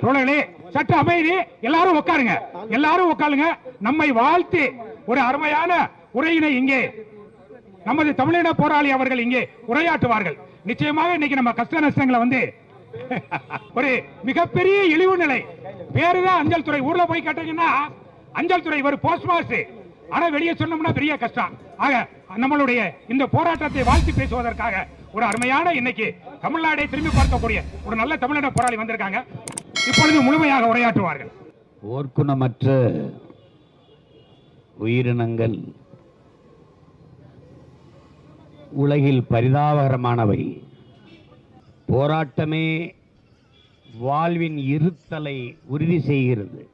தோழர்களே சற்று அமைதி. எல்லாரும் உட்காருங்க எல்லாரும் உட்காருங்க நம்மை வாழ்த்து ஒரு அருமையான உரையினை இங்கே நமது தமிழின போராளி அவர்கள் இங்கே உரையாற்றுவார்கள். நிச்சயமாக இன்னைக்கு நம்ம கஷ்ட நஷ்டங்களை வந்து ஒரு மிகப்பெரிய இழிவு நிலை. பேருதான் அஞ்சல் துறை. ஊர்ல போய் கேட்டீங்கன்னா அஞ்சல் துறை ஒரு போஸ்ட் மாஸ்டர் ஆனா வெளியே சொன்னோம்னா பெரிய கஷ்டம். ஆக நம்மளுடைய இந்த போராட்டத்தை வாழ்த்து பேசுவதற்காக ஒரு அருமையான இன்னைக்கு தமிழ்நாடை திரும்பி பார்க்கக்கூடிய ஒரு நல்ல தமிழின போராளி வந்திருக்காங்க. இப்பொழுது முழுமையாக உரையாற்றுவார்கள். ஓர்க்குணமற்ற உயிரினங்கள் உலகில் பரிதாபகரமானவை. போராட்டமே வாழ்வின் இருத்தலை உறுதி செய்கிறது.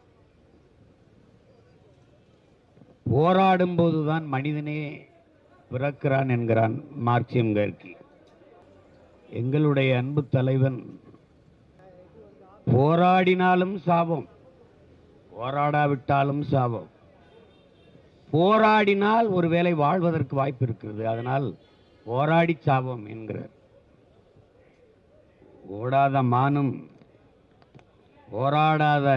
போராடும் போதுதான் மனிதனே பிறக்கிறான் என்கிறான் மார்க்சியம் கர்கி. எங்களுடைய அன்பு தலைவன் போராடினாலும் சாபம் போராடாவிட்டாலும் சாபம். போராடினால் ஒருவேளை வாழ்வதற்கு வாய்ப்பு இருக்கிறது. அதனால் போராடி சாபம் என்கிறார். ஓடாத மானும் போராடாத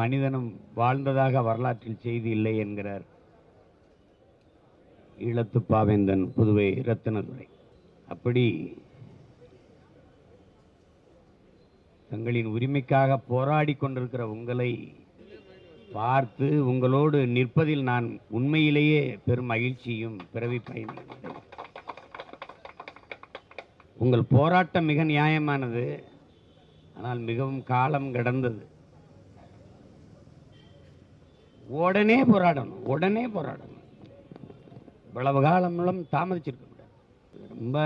மனிதனும் வாழ்ந்ததாக வரலாற்றில் செய்தி இல்லை என்கிறார் ஈழத்து பாவேந்தன் புதுவை ரத்தினதுரை. அப்படி தங்களின் உரிமைக்காக போராடி கொண்டிருக்கிற உங்களை பார்த்து உங்களோடு நிற்பதில் நான் உண்மையிலேயே பெரும் மகிழ்ச்சியும் பிறவி பயனையும் உங்கள் போராட்டம் மிக நியாயமானது. ஆனால் மிகவும் காலம் கடந்தது. உடனே போராடணும் உடனே போராடணும். இவ்வளவு காலம் மூலம் தாமதிச்சிருக்க முடியாது. ரொம்ப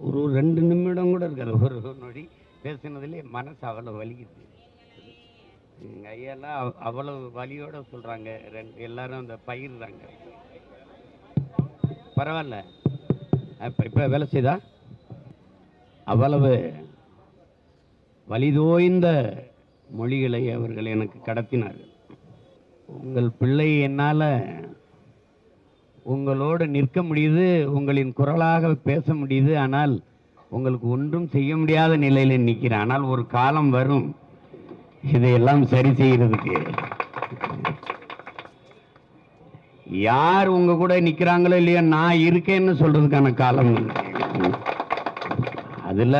ஒரு ரெண்டு நிமிடம் கூட இருக்காது. ஒரு நொடி. பேசினதுலே மனசு அவ்வளவு வலிக்குது. எங்கள் ஐயெல்லாம் அவ்வளவு வலியோட சொல்கிறாங்க ரெண்டு எல்லாரும் அந்த பயிர்றாங்க பரவாயில்ல. இப்போ இப்போ வேலை செய்தா? அவ்வளவு வலிதோய்ந்த மொழிகளை அவர்கள் எனக்கு கடத்தினார்கள். உங்கள் பிள்ளை என்னால் உங்களோடு நிற்க முடியுது உங்களின் குரலாக பேச முடியுது ஆனால் உங்களுக்கு ஒன்றும் செய்ய முடியாத நிலையில் நிற்கிறேன் ஆனால் ஒரு காலம் வரும். இதையெல்லாம் சரி செய்கிறதுக்கு யார் உங்க கூட நிற்கிறாங்களோ இல்லையோ நான் இருக்கேன்னு சொல்றதுக்கான காலம் அதில்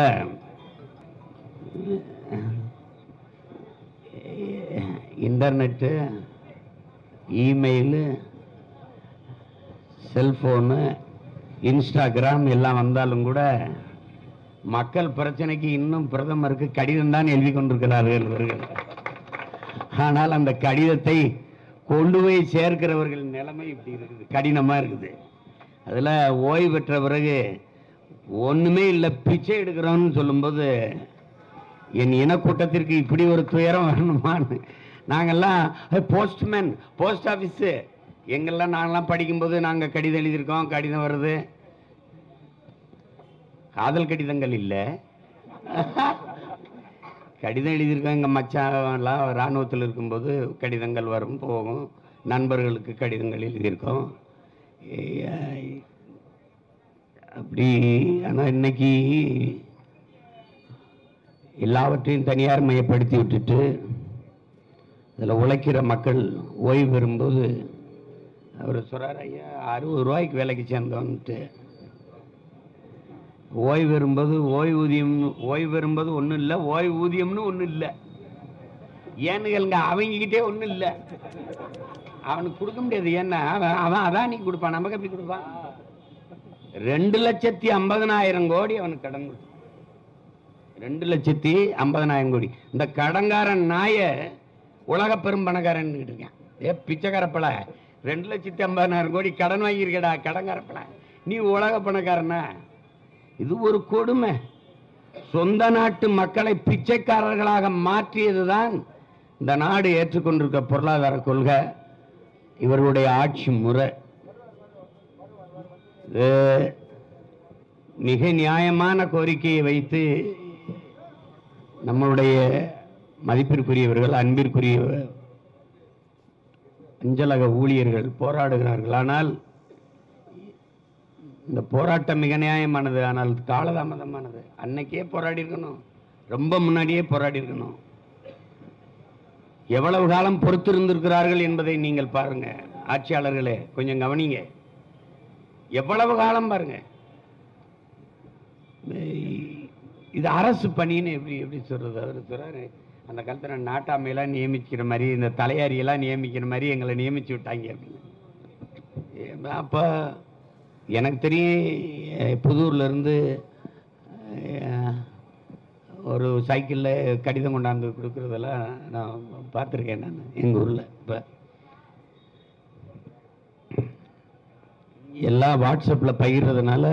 இன்டர்நெட்டு இமெயிலு செல்ஃபோனு இன்ஸ்டாகிராம் எல்லாம் வந்தாலும் கூட மக்கள் பிரச்சனைக்கு இன்னும் பிரதமருக்கு கடிதம் தான் எழுதி கொண்டிருக்கிறார்கள். இவர்கள் ஆனால் அந்த கடிதத்தை கொண்டு போய் சேர்க்கிறவர்கள் நிலைமை இப்படி இருக்குது. கடினமாக இருக்குது. அதில் ஓய்வு பெற்ற பிறகு ஒன்றுமே இல்லை பிச்சை எடுக்கிறோம்னு சொல்லும்போது என் இனக்கூட்டத்திற்கு இப்படி ஒரு துயரம் வரணுமான்னு நாங்கெல்லாம் போஸ்ட்மேன் போஸ்ட் ஆஃபீஸு எங்கெல்லாம் நாங்கெல்லாம் படிக்கும்போது நாங்கள் கடிதம் எழுதியிருக்கோம் கடிதம் வருது. காதல் கடிதங்கள் இல்லை. கடிதம் எழுதியிருக்கோம் எங்கள் மச்சான்லாம் இராணுவத்தில் இருக்கும்போது கடிதங்கள் வரும் போகும். நண்பர்களுக்கு கடிதங்கள் எழுதியிருக்கோம். ஏய், அப்படி ஆனால் இன்னைக்கு எல்லாவற்றையும் தனியார் மையப்படுத்தி விட்டுட்டு இதில் உழைக்கிற மக்கள் ஓய்வு பெறும்போது அவர் சொல்கிறார் ஐயா அறுபது ரூபாய்க்கு வேலைக்கு சேர்ந்தோன்ட்டு. ஓய்வு பெறும்போது ஓய்வூதியம் ஓய்வு பெறும்போது ஒன்றும் இல்லை ஓய்வூதியம்னு ஒன்றும் இல்லை ஏன்னு கேளுங்க அவங்கக்கிட்டே ஒன்றும் இல்லை அவனுக்கு கொடுக்க முடியாது. ஏன்னா அவன் அவன் அதான் நீ கொடுப்பான். நமக்கு எப்படி கொடுப்பான்? ரெண்டு லட்சத்தி ஐம்பதனாயிரம் கோடி அவனுக்கு கடன் கொடுத்தான். ரெண்டு லட்சத்தி ஐம்பதனாயிரம் கோடி. இந்த கடங்காரன் நாய உலக பெரும் பணக்காரன் இருக்கேன். ஏ பிச்சைக்காரப்பல ரெண்டு லட்சத்தி ஐம்பதனாயிரம் கோடி கடன் வாங்கியிருக்கடா கடங்காரப்பல நீ உலக பணக்காரனா? இது ஒரு கொடுமை. சொந்த நாட்டு மக்களை பிச்சைக்காரர்களாக மாற்றியதுதான் இந்த நாடு ஏற்றுக்கொண்டிருக்க பொருளாதார கொள்கை. இவர்களுடைய ஆட்சி முறை. இது மிக நியாயமான கோரிக்கையை வைத்து நம்மளுடைய மதிப்பிற்குரியவர்கள் அன்பிற்குரிய அஞ்சலக ஊழியர்கள் போராடுகிறார்கள். ஆனால் இந்த போராட்டம் மிக நியாயமானது ஆனால் காலதாமதமானது. அன்னைக்கே போராடி இருக்கணும். ரொம்ப முன்னாடியே போராடி இருக்கணும். எவ்வளவு காலம் பொறுத்திருந்திருக்கிறார்கள் என்பதை நீங்கள் பாருங்க. ஆட்சியாளர்களே கொஞ்சம் கவனிங்க. எவ்வளவு காலம் பாருங்க. இது அரசு பணின்னு எப்படி எப்படி சொல்றது? அவர் சொல்றாரு அந்த காலத்தில் நாட்டாமையெல்லாம் நியமிக்கிற மாதிரி இந்த தலையாரியெல்லாம் நியமிக்கிற மாதிரி எங்களை நியமிச்சு விட்டாங்க அப்படின்னு. அப்போ எனக்கு தெரியும் புதூர்லேருந்து ஒரு சைக்கிளில் கடிதம் கொண்டாந்து கொடுக்குறதெல்லாம் நான் பார்த்துருக்கேன் நான் எங்கள் ஊரில். இப்போ எல்லாம் வாட்ஸ்அப்பில் பகிர்றதுனால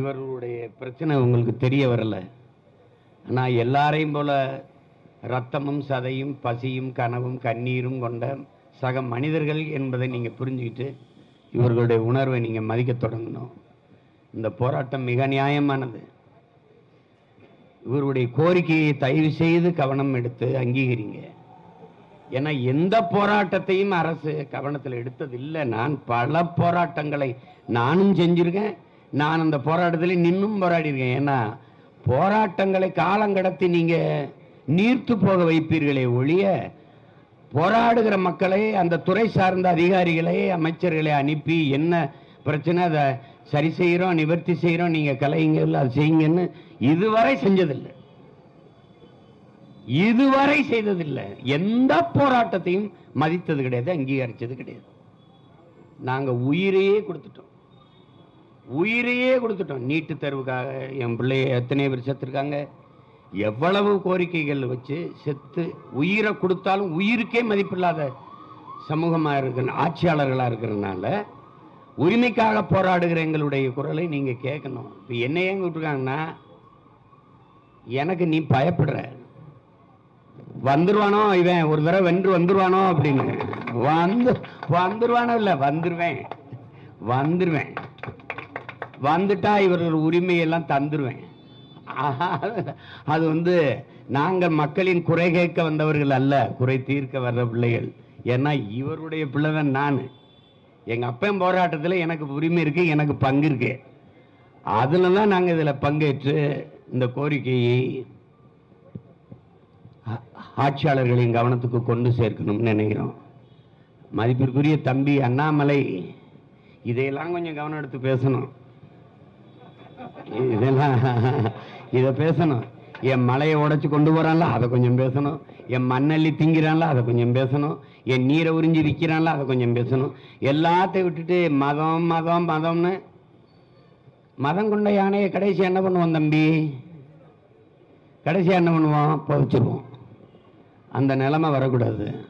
இவர்களுடைய பிரச்சனை உங்களுக்கு தெரிய வரலை. ஆனால் எல்லாரையும் போல் ரத்தமும் சதையும் பசியும் கனவும் கண்ணீரும் கொண்ட சக மனிதர்கள் என்பதை நீங்கள் புரிஞ்சுக்கிட்டு இவர்களுடைய உணர்வை நீங்கள் மதிக்க தொடங்கணும். இந்த போராட்டம் மிக நியாயமானது. இவருடைய கோரிக்கையை தயவு செய்து கவனம் எடுத்து அங்கீகரிங்க. ஏன்னா எந்த போராட்டத்தையும் அரசு கவனத்தில் எடுத்ததில்லை. நான் பல போராட்டங்களை நானும் செஞ்சிருக்கேன். நான் அந்த போராட்டத்தில் நின்னும் போராடியிருக்கேன். ஏன்னா போராட்டங்களை காலங்கடத்தி நீங்கள் நீர்த்து போக வைப்பீர்களே ஒழிய போராடுகிற மக்களை அந்த துறை சார்ந்த அதிகாரிகளை அமைச்சர்களை அனுப்பி என்ன பிரச்சனை அதை சரி செய்கிறோம் நிவர்த்தி செய்கிறோம் நீங்கள் கலைங்க அது செய்யுங்கன்னு இதுவரை செஞ்சதில்லை. இதுவரை செய்ததில்லை. எந்த போராட்டத்தையும் மதித்தது கிடையாது அங்கீகரித்தது கிடையாது. நாங்கள் உயிரையே கொடுத்துட்டோம். உயிரையே கொடுத்துட்டோம். நீட்டு தேர்வுக்காக என் பிள்ளைய எத்தனை பேர் சேர்த்துருக்காங்க? எவ்வளவு கோரிக்கைகள் வச்சு செத்து உயிரை கொடுத்தாலும் உயிருக்கே மதிப்பில்லாத சமூகமா இருக்கிற ஆட்சியாளர்களா இருக்கிறதுனால உரிமைக்காக போராடுகிற எங்களுடைய குரலை நீங்க கேட்கணும். இப்போ என்ன ஏங்க விட்டுருக்காங்கன்னா எனக்கு நீ பயப்படுற. வந்துருவானோ இவன் ஒரு தடவை வென்று வந்துருவானோ அப்படின்னு. வந்து வந்துருவானோ இல்லை வந்துருவேன். வந்துருவேன். வந்துட்டா இவர்கள் உரிமையெல்லாம் தந்துருவேன். அது வந்து நாங்கள் மக்களின் குறை கேட்க வந்தவர்கள் அல்ல குறை தீர்க்க வர்ற பிள்ளைகள். ஏன்னா இவருடைய பிள்ளை தான் நான். எங்கள் அப்பன் போராட்டத்தில் எனக்கு உரிமை இருக்கு எனக்கு பங்கு இருக்கு. அதில் தான் நாங்கள் இதில் பங்கேற்று இந்த கோரிக்கையை ஆ- ஆட்சியாளர்களின் கவனத்துக்கு கொண்டு சேர்க்கணும்னு நினைக்கிறோம். மதிப்பிற்குரிய தம்பி அண்ணாமலை இதையெல்லாம் கொஞ்சம் கவனம் எடுத்து பேசணும். இதெல்லாம் இதை பேசணும். என் மலையை உடைச்சு கொண்டு போறான்ல அதை கொஞ்சம் பேசணும். என் மண்ணள்ளி திங்கிறான்ல அதை கொஞ்சம் பேசணும். என் நீரை உறிஞ்சி விற்கிறான்ல அதை கொஞ்சம் பேசணும். எல்லாத்தையும் விட்டுட்டு மதம் மதம் மதம்னு. மதம் கொண்ட யானையை கடைசி என்ன பண்ணுவோம் தம்பி? கடைசி என்ன பண்ணுவோம்? புதைச்சிருவோம். அந்த நிலைமை வரக்கூடாது.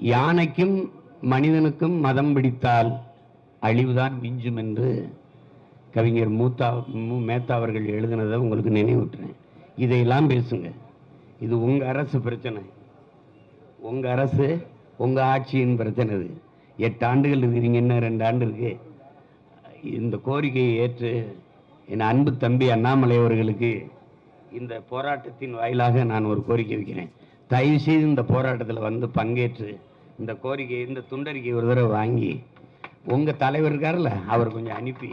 யானைக்கும் மனிதனுக்கும் மதம் பிடித்தால் அழிவுதான் மிஞ்சும் என்று கவிஞர் மூத்தா மு மேத்தா அவர்கள் எழுதினதை உங்களுக்கு நினைவூட்டுறேன். இதையெல்லாம் பேசுங்க. இது உங்கள் அரசு பிரச்சனை. உங்கள் அரசு உங்கள் ஆட்சியின் பிரச்சனை இது. எட்டு ஆண்டுகள் இருக்கிறீங்க இன்னும் ரெண்டு ஆண்டு இருக்கு? இந்த கோரிக்கையை ஏற்று என் அன்பு தம்பி அண்ணாமலை அவர்களுக்கு இந்த போராட்டத்தின் வாயிலாக நான் ஒரு கோரிக்கை வைக்கிறேன். தயவு செய்து இந்த போராட்டத்தில் வந்து பங்கேற்று இந்த கோரிக்கை இந்த துண்டறிக்கை ஒரு தடவை வாங்கி உங்கள் தலைவர் இருக்கார்ல அவர் கொஞ்சம் அனுப்பி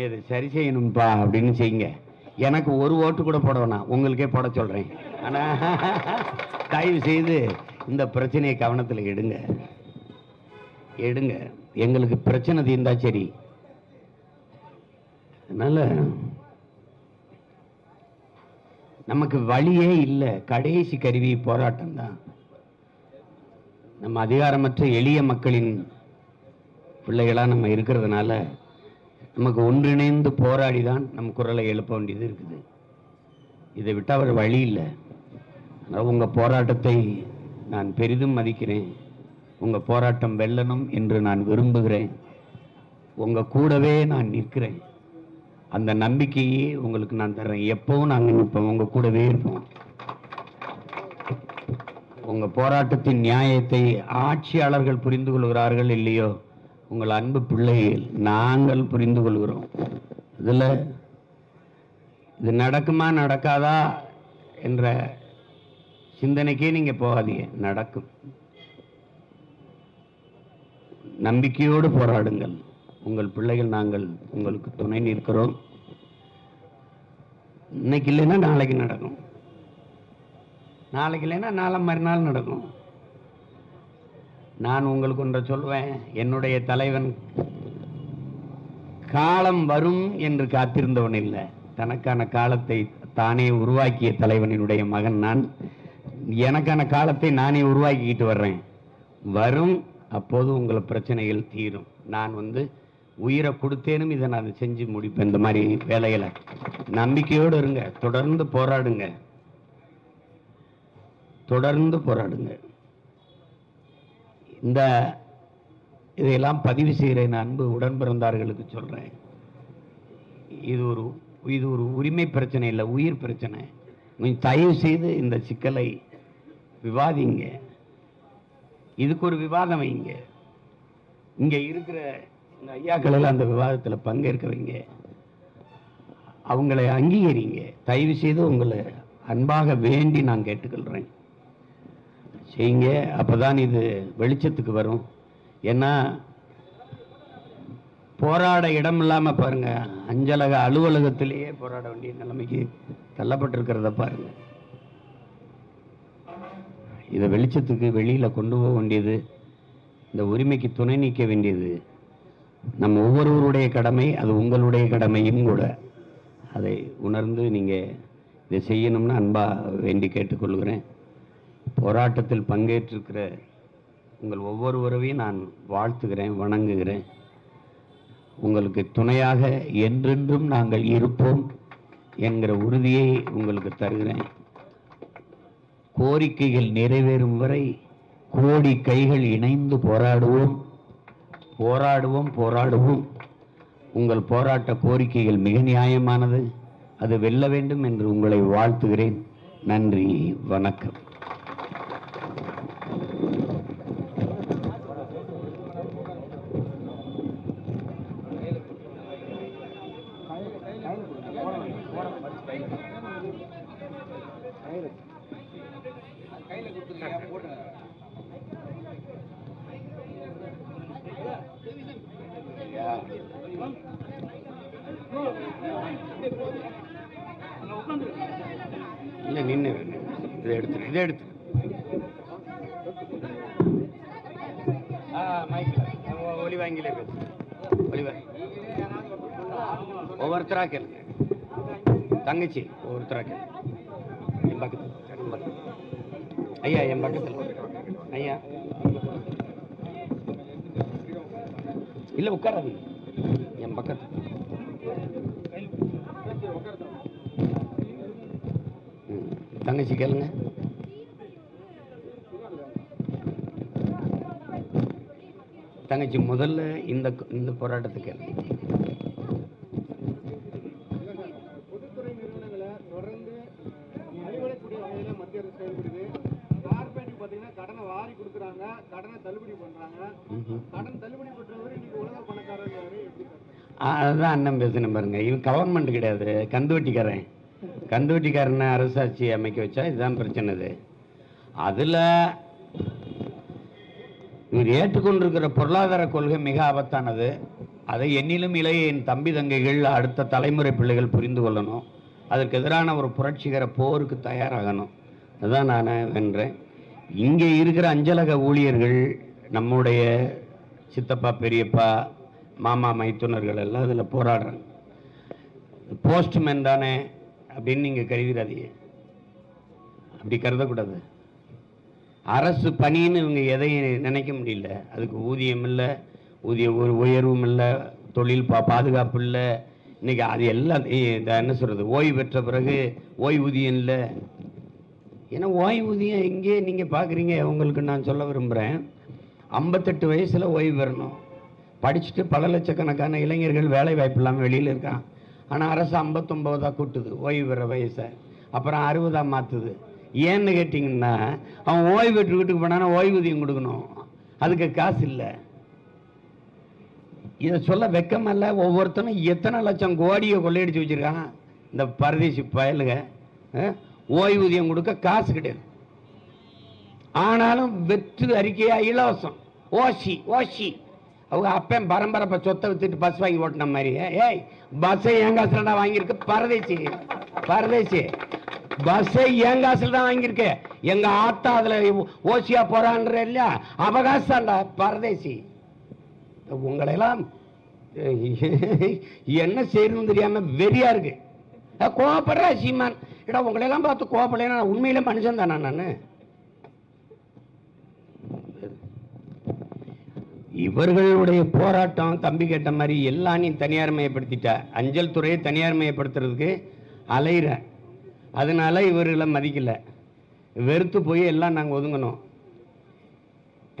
இது சரி செய்யணும்ப்பா அப்படின்னு செய்யுங்க. எனக்கு ஒரு ஓட்டு கூட போட வேணாம். உங்களுக்கே போட சொல்கிறேன் ஆனா தயவு செய்து இந்த பிரச்சனையை கவனத்தில் எடுங்க. எடுங்க. எங்களுக்கு பிரச்சனை தீர்ந்தா சரி. அதனால் நமக்கு வழியே இல்லை. கடைசி கருவி போராட்டம் தான். நம்ம அதிகாரமற்ற எளிய மக்களின் பிள்ளைகளாக நம்ம இருக்கிறதுனால நமக்கு ஒன்றிணைந்து போராடி தான் நம் குரலை எழுப்ப வேண்டியது இருக்குது. இதை விட்டால் அவர் வழி இல்லை. அதனால உங்கள் போராட்டத்தை நான் பெரிதும் மதிக்கிறேன். உங்கள் போராட்டம் வெல்லணும் என்று நான் விரும்புகிறேன். உங்கள் கூடவே நான் நிற்கிறேன். அந்த நம்பிக்கையே உங்களுக்கு நான் தர்றேன். எப்பவும் நாங்கள் நிற்போம். உங்கள் கூடவே இருப்போம். உங்கள் போராட்டத்தின் நியாயத்தை ஆட்சியாளர்கள் புரிந்து கொள்கிறார்கள் இல்லையோ? உங்கள் அன்பு பிள்ளைகள் நாங்கள் புரிந்து கொள்கிறோம். இதுல இது நடக்குமா நடக்காதா என்ற சிந்தனைக்கே நீங்க போகாதீங்க. நடக்கும். நம்பிக்கையோடு போராடுங்கள். உங்கள் பிள்ளைகள் நாங்கள் உங்களுக்கு துணை நிற்கிறோம். இன்னைக்கு இல்லைன்னா நாளைக்கு நடக்கும். நாளைக்கு இல்லைன்னா நாளை மறுநாள் நடக்கும். நான் உங்களுக்கு ஒன்றை சொல்வேன். என்னுடைய தலைவன் காலம் வரும் என்று காத்திருந்தவன் இல்லை. தனக்கான காலத்தை தானே உருவாக்கிய தலைவனினுடைய மகன் நான். எனக்கான காலத்தை நானே உருவாக்கிக்கிட்டு வர்றேன். வரும் அப்போது உங்களை பிரச்சனைகள் தீரும். நான் வந்து உயிரை கொடுத்தேனும் இதை நான் செஞ்சு முடிப்பேன். இந்த மாதிரி வேலைகளை நம்பிக்கையோடு இருங்க. தொடர்ந்து போராடுங்க. தொடர்ந்து போராடுங்க. இந்த இதையெல்லாம் பதிவு செய்கிறேன் அன்பு உடன் பிறந்தார்களுக்கு சொல்கிறேன் இது ஒரு இது ஒரு உரிமை பிரச்சனை இல்லை உயிர் பிரச்சனை. கொஞ்சம் தயவு செய்து இந்த சிக்கலை விவாதிங்க. இதுக்கு ஒரு விவாதம் வைங்க. இங்கே இருக்கிற இந்த ஐயாக்கள் எல்லாம் அந்த விவாதத்தில் பங்கேற்கிறவங்க அவங்களை அங்கீகரிங்க. தயவு செய்து உங்களை அன்பாக வேண்டி நான் கேட்டுக்கொள்கிறேன் செய்யுங்க. அப்பதான் இது வெளிச்சத்துக்கு வரும். ஏன்னா போராட இடம் இல்லாமல் பாருங்க. அஞ்சலக அலுவலகத்திலேயே போராட வேண்டிய நிலைமைக்கு தள்ளப்பட்டிருக்கிறத பாருங்கள் இதை வெளிச்சத்துக்கு வெளியில் கொண்டு போக வேண்டியது இந்த உரிமைக்கு துணை நீக்க வேண்டியது நம்ம ஒவ்வொருவருடைய கடமை அது உங்களுடைய கடமையும் கூட. அதை உணர்ந்து நீங்கள் இதை செய்யணும்னு அன்பாக வேண்டி கேட்டுக்கொள்கிறேன். போராட்டத்தில் பங்கேற்றிருக்கிற உங்கள் ஒவ்வொருவரையும் நான் வாழ்த்துகிறேன் வணங்குகிறேன். உங்களுக்கு துணையாக என்றென்றும் நாங்கள் இருப்போம் என்கிற உறுதியை உங்களுக்கு தருகிறேன். கோரிக்கைகள் நிறைவேறும் வரை கோடி கைகள் இணைந்து போராடுவோம். போராடுவோம் போராடுவோம். உங்கள் போராட்ட கோரிக்கைகள் மிக நியாயமானது. அது வெல்ல வேண்டும் என்று உங்களை வாழ்த்துகிறேன். நன்றி வணக்கம். எடுத்துரு இதை எடுத்துரு. ஒளி வாங்கிலே பேசு. ஒளி ஒவ்வொருத்தரா கேளுங்க தங்கச்சி ஒவ்வொருத்தரா கேளுங்க என் பக்கத்தில். ஐயா என் பக்கத்தில். ஐயா. இல்லை உட்காராதீங்க. என் பக்கத்தில். தங்கச்சி கேளுங்க. தங்கச்சி முதல்ல இந்த இந்த போராட்டத்தை கேளுங்க பொதுத்துறை நிறுவனங்களை தொடர்ந்து நலிவடையக்கூடிய வகையில மத்திய அரசு செயல்படுது. கார்பரேட் பாத்தீங்கன்னா கடனை வாரி கொடுக்குறாங்க கடனை தள்ளுபடி பண்றாங்க. ம்ஹும். கடன் தள்ளுபடி பண்றவரு இன்னைக்கு உலக பணக்காரர் எப்படி சார் ஆ, அதுதான் அண்ணன் பேசணும் பாருங்க. இவன் கவர்மெண்ட் கிடையாது. கந்துவட்டிக்காரன். கந்துவட்டிக்காரனை அரசாட்சி அமைக்க வச்சா இதுதான் பிரச்சனை இது. அதுல இவர் ஏற்றுக்கொண்டிருக்கிற பொருளாதார கொள்கை மிக ஆபத்தானது. அதை என்னிலும் இளைய என் தம்பி தங்கைகள் அடுத்த தலைமுறை பிள்ளைகள் புரிந்து கொள்ளணும். அதற்கு எதிரான ஒரு புரட்சிகர போருக்கு தயாராகணும். அதுதான் நான் வென்றேன். இங்கே இருக்கிற அஞ்சலக ஊழியர்கள் நம்முடைய சித்தப்பா பெரியப்பா மாமா மைத்துனர்கள் எல்லாம் இதில் போராடுறாங்க. போஸ்ட்மேன் தானே அப்படின்னு நீங்கள் கருதுறாதீங்க. அப்படி கருதக்கூடாது. அரசு பணின்னு இவங்க எதையும் நினைக்க முடியல. அதுக்கு ஊதியம் இல்லை ஊதிய ஒரு உயர்வும் இல்லை தொழில் பா பாதுகாப்பு இல்லை. இன்றைக்கி அது எல்லாம் என்ன சொல்கிறது ஓய்வு பெற்ற பிறகு ஓய்வூதியம் இல்லை. ஏன்னா ஓய்வூதியம் எங்கே நீங்கள் பார்க்குறீங்க உங்களுக்கு நான் சொல்ல விரும்புகிறேன் ஐம்பத்தெட்டு வயசில் ஓய்வு பெறணும். படிச்சுட்டு பல லட்சக்கணக்கான இளைஞர்கள் வேலை வாய்ப்பு இல்லாமல் வெளியில் இருக்கான். ஆனால் அரசு ஐம்பத்தொம்போதாக கூட்டுது ஓய்வு பெற வயசை. அப்புறம் அறுபதாக மாற்றுது ஏன்னு கேட்டிங்கன்னா அவன் ஓய்வு பெற்று வீட்டுக்கு போனான்னா ஓய்வூதியம் கொடுக்கணும். அதுக்கு காசு இல்லை. இதை சொல்ல வெக்கமல்ல ஒவ்வொருத்தனும் எத்தனை லட்சம் கோடியை கொள்ளையடிச்சு வச்சிருக்கான்? இந்த பரதேசி பயலுக ஓய்வூதியம் கொடுக்க காசு கிடையாது. ஆனாலும் வெற்று அறிக்கையாக இலவசம். ஓசி ஓசி. அவங்க அப்பன் பரம்பரை சொத்தை வித்துட்டு பஸ் வாங்கி ஓட்டின மாதிரி ஏய் பஸ்ஸை என் காசுலடா வாங்கியிருக்கு? பரதேசி. பரதேசி. பஸ்ஸை என் காசில் தான் வாங்கியிருக்க. எங்க ஆத்தா அதுல ஓசியா போறான்ற இல்லையா? அவகாசம்டா பரதேசி. உங்களையெல்லாம் என்ன செய்யணும்னு தெரியாம வெறியா இருக்கு. கோவப்படுற சீமான். இடா உங்களையெல்லாம் பார்த்து கோவப்படலைன்னா நான் உண்மையில மனுஷன் தானா நான்? இவர்களுடைய போராட்டம் தம்பி கேட்ட மாதிரி எல்லாம் நீ தனியார் மயப்படுத்திட்ட. அஞ்சல் துறையை தனியார் மயப்படுத்துறதுக்கு அதனால இவர்களை மதிக்கல. வெறுத்து போய் எல்லாம் நாங்கள் ஒதுங்கணும்.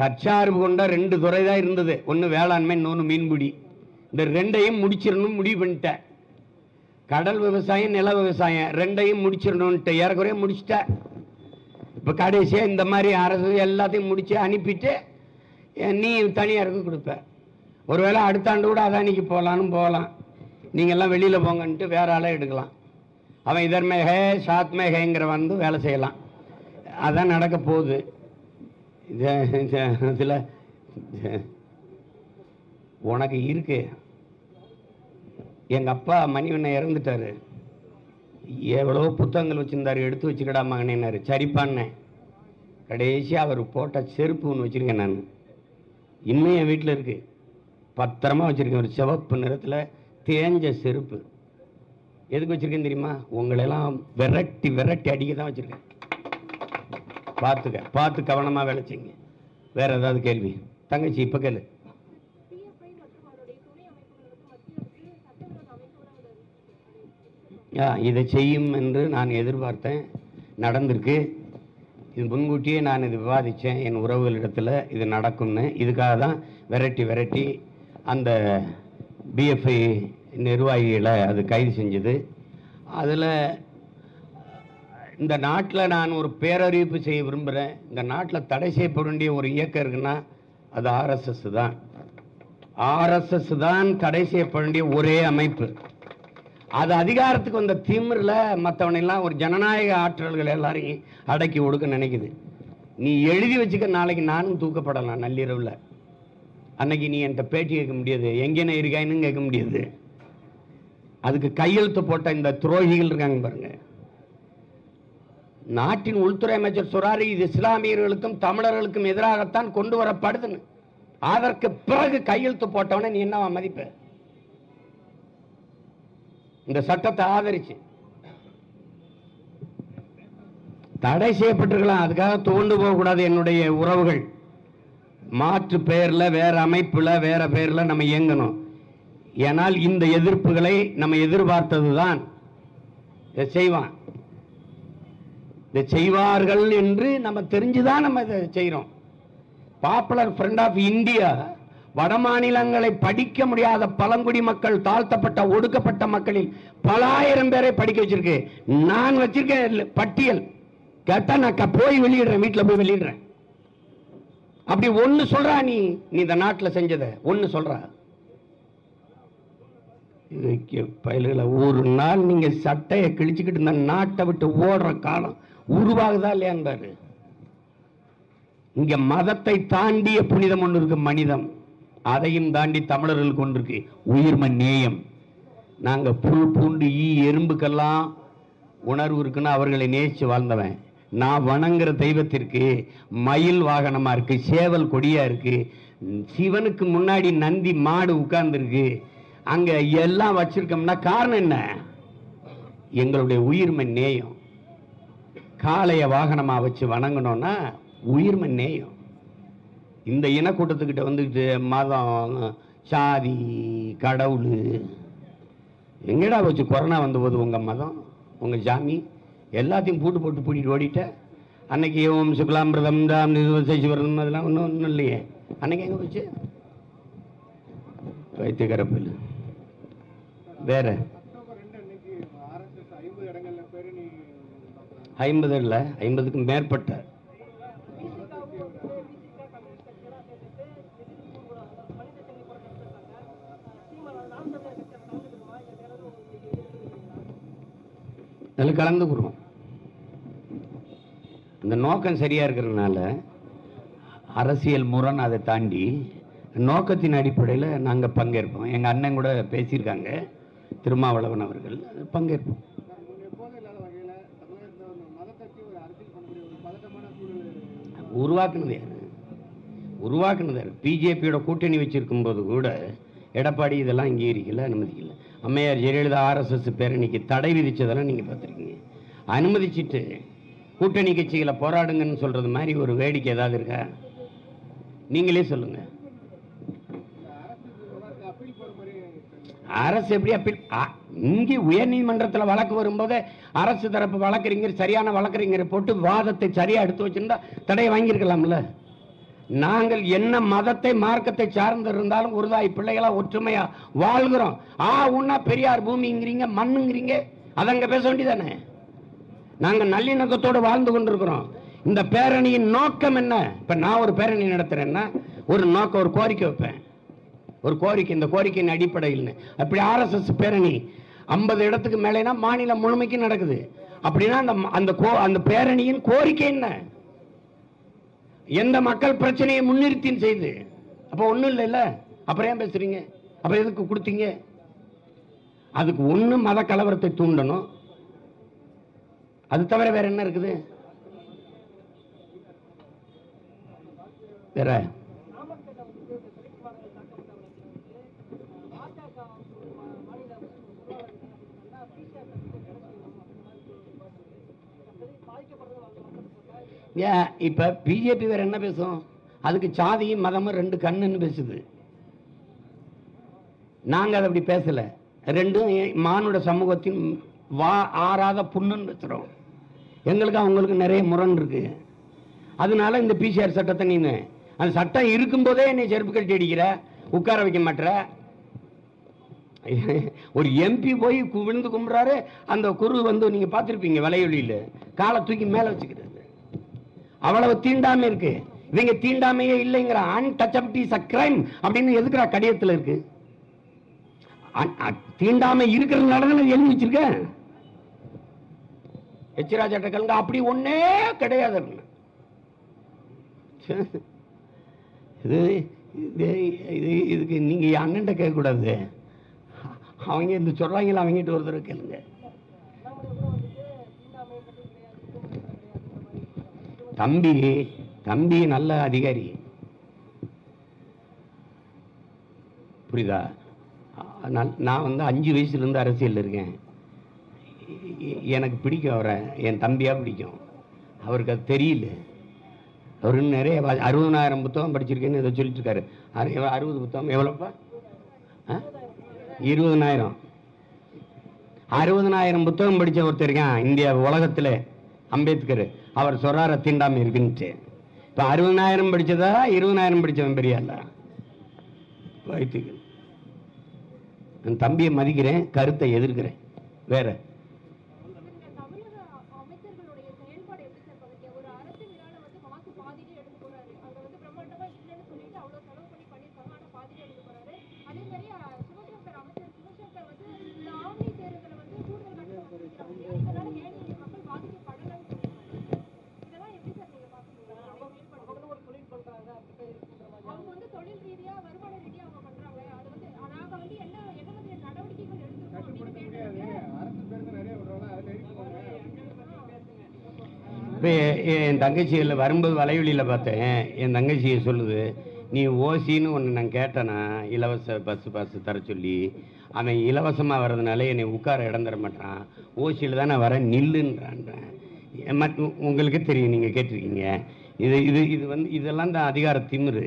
தற்சார்பு கொண்ட ரெண்டு துறை தான் இருந்தது. ஒன்று வேளாண்மை இன்னொன்று மீன்பிடி. இந்த ரெண்டையும் முடிச்சிடணும் முடிவு பண்ணிட்டேன். கடல் விவசாயம் நில விவசாயம் ரெண்டையும் முடிச்சிடணுன்ட்டு ஏறக்குறைய முடிச்சிட்டேன் இப்போ கடைசியாக இந்த மாதிரி அரசு எல்லாத்தையும் முடித்து அனுப்பிட்டு நீ நீ தனியாருக்கு கொடுப்ப. ஒருவேளை அடுத்த ஆண்டு கூட அதானிக்கு போகலான்னு போகலாம். நீங்கள்லாம் வெளியில் போங்கன்ட்டு வேற ஆளாக எடுக்கலாம். அவன் இதர்மேக சாத்மேகங்கிற வந்து வேலை செய்யலாம். அதான் நடக்க போகுது. இதில் உனக்கு இருக்கு. எங்கள் அப்பா மணிவண்ணன் இறந்துட்டாரு. எவ்வளோ புத்தகங்கள் வச்சுருந்தார் எடுத்து வச்சுக்கடா மகனேனாரு சரிப்பான்னேன். கடைசியாக அவர் போட்ட செருப்பு ஒன்று வச்சுருக்கேன் நான். இன்னும் என் வீட்டில் இருக்குது பத்திரமா வச்சுருக்கேன். ஒரு சிவப்பு நிறத்தில் தேஞ்ச செருப்பு. எதுக்கு வச்சிருக்கேன் தெரியுமா? உங்களெல்லாம் விரட்டி விரட்டி அடிக்க தான் வச்சிருக்கேன். பார்த்துக்க பார்த்து கவனமாக வேலை செய்யுங்க வேற ஏதாவது கேள்வி? தங்கச்சி இப்போ கேளு. ஆ, இதை செய்யும் என்று நான் எதிர்பார்த்தேன். நடந்திருக்கு. இது முன்கூட்டியே நான் இது விவாதித்தேன் என் உறவுகளிடத்தில் இது நடக்கும்னு. இதுக்காக தான் விரட்டி விரட்டி அந்த பிஎஃப்ஐ நிர்வாகிகளை அது கைது செஞ்சது. அதில் இந்த நாட்டில் நான் ஒரு பேரறிவிப்பு செய்ய விரும்புகிறேன். இந்த நாட்டில் தடை செய்யப்பட வேண்டிய ஒரு இயக்கம் இருக்குன்னா அது ஆர்எஸ்எஸ் தான். ஆர்எஸ்எஸ் தான் தடை செய்யப்பட வேண்டிய ஒரே அமைப்பு. அது அதிகாரத்துக்கு வந்த திமிரில் மற்றவனெல்லாம் ஒரு ஜனநாயக ஆற்றல்கள் எல்லாரையும் அடக்கி ஒடுக்க நினைக்குது. நீ எழுதி வச்சுக்க நாளைக்கு நானும் தூக்கப்படலாம் நள்ளிரவில். அன்னைக்கு நீ என்கிட்ட பேட்டி கேட்க முடியாது. எங்கேன இருக்காயின்னு கேட்க முடியாது. அதுக்கு கையெழுத்து போட்ட இந்த துரோகிகள் இருக்காங்க பாருங்க. நாட்டின் உள்துறை அமைச்சர் சொல்றாரு இது இஸ்லாமியர்களுக்கும் தமிழர்களுக்கும் எதிராகத்தான் கொண்டு வரப்படுதுன்னு. அதற்கு பிறகு கையெழுத்து போட்டவன நீ என்னவா மதிப்ப? இந்த சட்டத்தை ஆதரிச்சு. தடை செய்யப்பட்டிருக்கலாம் அதுக்காக தோண்டு போகக்கூடாது என்னுடைய உறவுகள். மாற்று பெயர்ல வேற அமைப்புல வேற பெயர்ல நம்ம இயங்கணும். ஏனால் இந்த எதிர்ப்புகளை நம்ம எதிர்பார்த்ததுதான் இதை செய்வான். இதை செய்வார்கள் என்று நம்ம தெரிஞ்சுதான் நம்ம இதை செய்கிறோம் பாப்புலர் ஃப்ரண்ட் ஆஃப் இந்தியா வட மாநிலங்களை படிக்க முடியாத பழங்குடி மக்கள் தாழ்த்தப்பட்ட ஒடுக்கப்பட்ட மக்களில் பல ஆயிரம் பேரை படிக்க வச்சிருக்கு. நான் வச்சிருக்கேன் பட்டியல். கேட்டா நான் போய் வெளியிடுறேன் வீட்டில் போய் வெளியிடுறேன். அப்படி ஒன்று சொல்றா நீ நீ இந்த நாட்டில் செஞ்சதை ஒன்று சொல்றா. பயல்களை ஒரு நாள் நீங்க சட்டையை கிழிச்சுக்கிட்டு இந்த நாட்டை விட்டு ஓடுற காலம் உருவாகுதா இல்லையான்பாரு இங்க மதத்தை தாண்டிய புனிதம் ஒன்று இருக்கு மனிதம். அதையும் தாண்டி தமிழர்கள் கொண்டிருக்கு உயிர்ம நேயம் நாங்க புல் பூண்டு ஈ எறும்புக்கெல்லாம் உணர்வு இருக்குன்னு அவர்களை நேசிச்சு வாழ்ந்தவன். நான் வணங்குற தெய்வத்திற்கு மயில் வாகனமா இருக்கு சேவல் கொடியா இருக்கு சிவனுக்கு முன்னாடி நந்தி மாடு உட்கார்ந்துருக்கு. அங்க எல்லாம் வச்சிருக்கோம்னா காரணம் என்ன? எங்களுடைய உயிர்மை நேயம். காளைய வாகனமா வச்சு வணங்கணும்னா உயிர்மை நேயம். இந்த இனக்கூட்டத்துக்கிட்ட வந்துக்கிட்டு மதம் சாதி கடவுள். எங்கடா வச்சு கொரோனா வந்தபோது உங்க மதம் உங்க சாமி எல்லாத்தையும் பூட்டு போட்டு பூட்டிட்டு ஓடிட்ட? அன்னைக்கு ஓம் சுக்லாமிரதம் தாம் சிவரம் அதெல்லாம் ஒன்றும் ஒன்றும் இல்லையே. அன்னைக்கு எங்க போச்சு? இல்லை வேற? ஐம்பது இல்ல இல்லை ஐம்பதுக்கும் மேற்பட்ட. அதில் கலந்துக்குறோம் இந்த நோக்கம் சரியா இருக்கிறதுனால அரசியல் முரண் அதை தாண்டி நோக்கத்தின் அடிப்படையில் நாங்கள் பங்கேற்போம். எங்கள் அண்ணன் கூட பேசியிருக்காங்க. திருமாவளவன் அவர்கள் பங்கேற்போம் உருவாக்குனது யாரு? உருவாக்குனது யார்? பிஜேபியோட கூட்டணி வச்சிருக்கும் போது கூட எடப்பாடி இதெல்லாம் அங்கீகரிக்கல அனுமதிக்கல. அம்மையார் ஜெயலலிதா ஆர்எஸ்எஸ் பேரணிக்கு தடை விதிச்சதெல்லாம் நீங்கள் பார்த்துருக்கீங்க. அனுமதிச்சிட்டு கூட்டணி கட்சிகளை போராடுங்கன்னு சொல்றது மாதிரி ஒரு வேடிக்கை ஏதாவது இருக்கா? நீங்களே சொல்லுங்க அப்பீல் போற மாதிரி அரசு எப்படி அப்பீல் அ- இங்கே உயர்நீதிமன்றத்தில் வழக்கு வரும்போது அரசு தரப்பு வழக்கறிஞர் சரியான வழக்கறிஞரை போட்டு வாதத்தை சரியாக எடுத்து வச்சிருந்தா தடையை வாங்கியிருக்கலாம்ல? நாங்கள் என்ன மதத்தை மார்க்கத்தை சார்ந்து இருந்தாலும் ஒருதாய் பிள்ளைகளாக ஒற்றுமையாக வாழ்கிறோம். ஆ உன்னா பெரியார் பூமிங்கிறீங்க மண்ணுங்கிறீங்க அதங்க பேச வேண்டியதானே? நாங்கள் நல்லிணக்கத்தோடு வாழ்ந்து கொண்டிருக்கிறோம். இந்த பேரணியின் நோக்கம் என்ன? இப்போ நான் ஒரு பேரணி நடத்துகிறேன்னா ஒரு நோக்கம் ஒரு கோரிக்கை வைப்பேன். ஒரு கோரிக்கை இந்த கோரிக்கையின் அடிப்படையில். அப்படி ஆர்எஸ்எஸ் பேரணி ஐம்பது இடத்துக்கு மேலேனா மாநிலம் முழுமைக்கு நடக்குது. அப்படின்னா அந்த அந்த கோ அந்த பேரணியின் கோரிக்கை என்ன? எந்த மக்கள் பிரச்சனையை முன்னிறுத்தி செய்து? அப்போ ஒன்றும் இல்லைல்ல அப்புறம் ஏன் பேசுறீங்க? அப்புறம் எதுக்கு கொடுத்தீங்க? அதுக்கு ஒன்று மத கலவரத்தை தூண்டணும். அது தவிர வேற என்ன இருக்குது? வேற ஏன் இப்போ பிஜேபி வேற என்ன பேசும்? அதுக்கு சாதியும் மதமும் ரெண்டு கண்ணுன்னு பேசுது. நாங்கள் அதை அப்படி பேசலை. ரெண்டும் மானுட சமூகத்தின் வா ஆறாத புண்ணுன்னு பேசுறோம் எங்களுக்கு அவங்களுக்கு நிறைய முரண் இருக்கு. அதனால இந்த பிசிஆர் சட்டத்தை நீங்க அந்த சட்டம் இருக்கும்போதே என்னை செருப்பு கட்டி அடிக்கிற உட்கார வைக்க மாட்டுற. ஒரு எம்பி போய் விழுந்து கும்பிட்றாரு. அந்த குரு வந்து நீங்கள் பார்த்துருப்பீங்க வலையொலியில. காலை தூக்கி மேலே வச்சுக்கிறது. அவ்வளவு தீண்டாமை இருக்கு. இவங்க தீண்டாமையே இல்லைங்கிற அன்டச்சபிலிட்டி இஸ் கிரைம் அப்படின்னு எதுக்குறா கடிதத்தில் இருக்கு? அ- தீண்டாமை இருக்கிறதுனால தான் எழுதி வச்சிருக்கேன். எச்ராஜா கலங்க அப்படி ஒன்னே கிடையாது. அப்படின்னு. இது இது இது இதுக்கு நீங்கள் அண்ணன்ட்ட கேட்கக்கூடாது. அவங்க இந்த சொல்றாங்களா அவங்ககிட்ட ஒரு தடவை கேளுங்க. தம்பி தம்பி நல்ல அதிகாரி. புரியுதா? நான் வந்து அஞ்சு வயசுலேருந்து அரசியலில் இருக்கேன். எனக்கு பிடிக்கும் அவரை. என் தம்பியாக பிடிக்கும். அவருக்கு அது தெரியல. அவர் நிறைய வா- அறுபதனாயிரம் புத்தகம் படிச்சிருக்கேன்னு இதை சொல்லிட்டுருக்காரு. அறுபது புத்தகம்? எவ்வளோப்பா? ஆ? இருபதனாயிரம். அறுபதனாயிரம் புத்தகம் படித்த ஒருத்தர் இருக்கான். இந்தியா உலகத்தில். அம்பேத்கர். அவர் சொல்றார தீண்டாமை இருக்குன்ட்டு இப்ப அறுபதாயிரம் படிச்சதா? இருபதனாயிரம் படிச்சவன் பெரிய ஆளா வாழ்த்துக்கள் என் தம்பியை மதிக்கிறேன் கருத்தை எதிர்க்கிறேன். வேற இந்த தமிழக அமைச்சர்களுடைய செயல்பாடு எப்படி சார் பாக்குறீங்க ஒரு அரசு விழால வந்து மாசு பாதியிலே எடுத்து போறாரு அங்க வந்து பிரம்மாண்டமா இல்லைன்னு சொல்லிட்டு அவ்வளவு செலவு பண்ணி பண்ணிருக்காங்க ஆனா பாதியிலே எடுத்து போறாரு அதே மாதிரி அஹ், சிவசங்கர் அமைச்சர் சிவசங்கர் வந்து இந்த ஆம்னி தேர்வுகளை வந்து கூடுதல் கட்டணம் வசூலிக்கிறாங்க இதனால ஏழை மக்கள் பாதிக்கப்படலன்னு சொல்லியிருக்காங்க இதெல்லாம் எப்படி சார் நீங்க பாக்குறீங்க அவங்க ஒரு தொழில் பண்றாங்க அவங்க வந்து தொழில் ரீதியா வருமான ரீதியா அவங்க பண்றாங்க அது வந்து நாங்க வந்து என்ன என்ன மாதிரி நடவடிக்கைகள் எடுத்திருக்கோம் அப்படின்னு கேட்டதுக்கு அரசு பேருந்து நிறைய விடுறோம்ல அதை எழுதி போங்க இப்போ என் தங்கச்சியில் வரும்போது வலைவெளியில் பார்த்தேன். என் தங்கச்சியை சொல்லுது நீ ஓசின்னு ஒன்று நான் கேட்டேனா இலவச பஸ் பஸ் தர சொல்லி. அவன் இலவசமாக வர்றதுனால என்னை உட்கார இடம் தர மாட்டான். ஓசியில் தான் நான் வரேன் நில்லுன்றான்றேன். மத் உங்களுக்கு தெரியும் நீங்கள் கேட்டிருக்கீங்க. இது இது இது வந்து இதெல்லாம் தான் அதிகார திமிரு.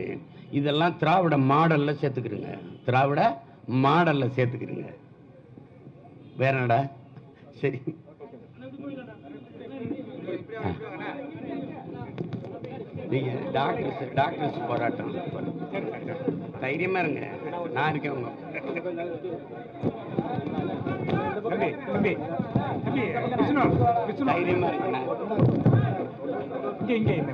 இதெல்லாம் திராவிட மாடலில் சேர்த்துக்கிடுங்க திராவிட மாடலில் சேர்த்துக்கிடுங்க வேற என்னடா? சரி. நீங்க டாக்டர்ஸ் டாக்டர்ஸ் போராட்டம் தைரியமா இருங்க. நான் இருக்கேன் உங்க தம்பி தம்பி தம்பி விஷ்ணு விஷ்ணு. தைரியமா இருக்கேன் இங்க இங்க.